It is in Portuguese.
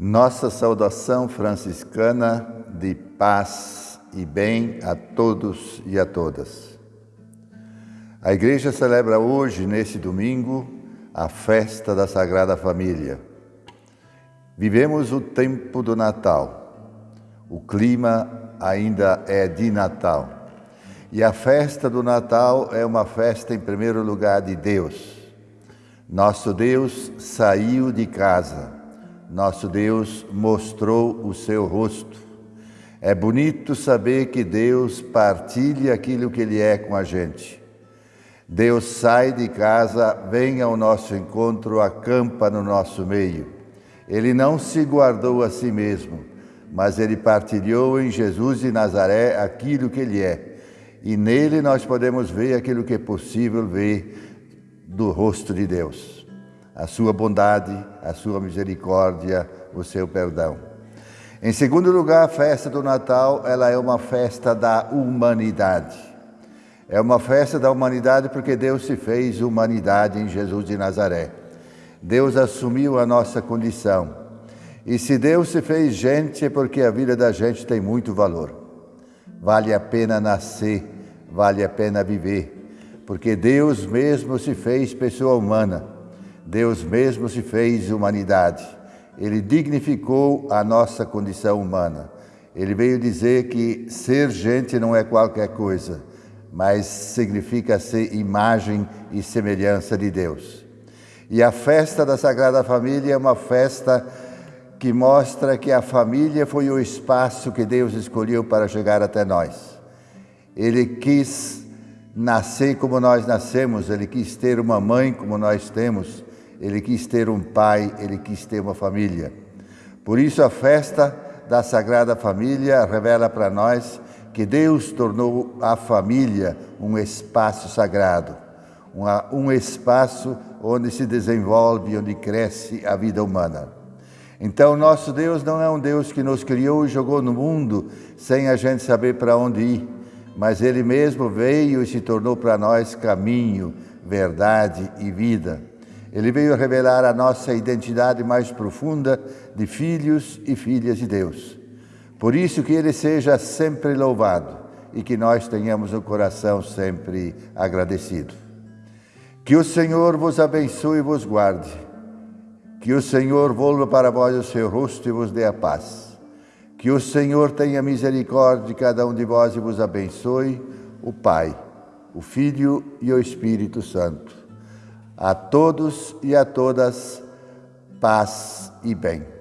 Nossa saudação franciscana de paz e bem a todos e a todas. A Igreja celebra hoje, nesse domingo, a festa da Sagrada Família. Vivemos o tempo do Natal. O clima ainda é de Natal. E a festa do Natal é uma festa, em primeiro lugar, de Deus. Nosso Deus saiu de casa nosso Deus mostrou o seu rosto. É bonito saber que Deus partilha aquilo que Ele é com a gente. Deus sai de casa, vem ao nosso encontro, acampa no nosso meio. Ele não se guardou a si mesmo, mas ele partilhou em Jesus de Nazaré aquilo que ele é. E nele nós podemos ver aquilo que é possível ver do rosto de Deus a sua bondade, a sua misericórdia, o seu perdão. Em segundo lugar, a festa do Natal, ela é uma festa da humanidade. É uma festa da humanidade porque Deus se fez humanidade em Jesus de Nazaré. Deus assumiu a nossa condição. E se Deus se fez gente é porque a vida da gente tem muito valor. Vale a pena nascer, vale a pena viver, porque Deus mesmo se fez pessoa humana Deus mesmo se fez humanidade. Ele dignificou a nossa condição humana. Ele veio dizer que ser gente não é qualquer coisa, mas significa ser imagem e semelhança de Deus. E a festa da Sagrada Família é uma festa que mostra que a família foi o espaço que Deus escolheu para chegar até nós. Ele quis nascer como nós nascemos, ele quis ter uma mãe como nós temos, ele quis ter um pai, ele quis ter uma família. Por isso, a festa da Sagrada Família revela para nós que Deus tornou a família um espaço sagrado, um espaço onde se desenvolve, onde cresce a vida humana. Então, nosso Deus não é um Deus que nos criou e jogou no mundo sem a gente saber para onde ir, mas Ele mesmo veio e se tornou para nós caminho, verdade e vida. Ele veio revelar a nossa identidade mais profunda de filhos e filhas de Deus. Por isso que Ele seja sempre louvado e que nós tenhamos o coração sempre agradecido. Que o Senhor vos abençoe e vos guarde. Que o Senhor volva para vós o seu rosto e vos dê a paz. Que o Senhor tenha misericórdia de cada um de vós e vos abençoe, o Pai, o Filho e o Espírito Santo. A todos e a todas, paz e bem.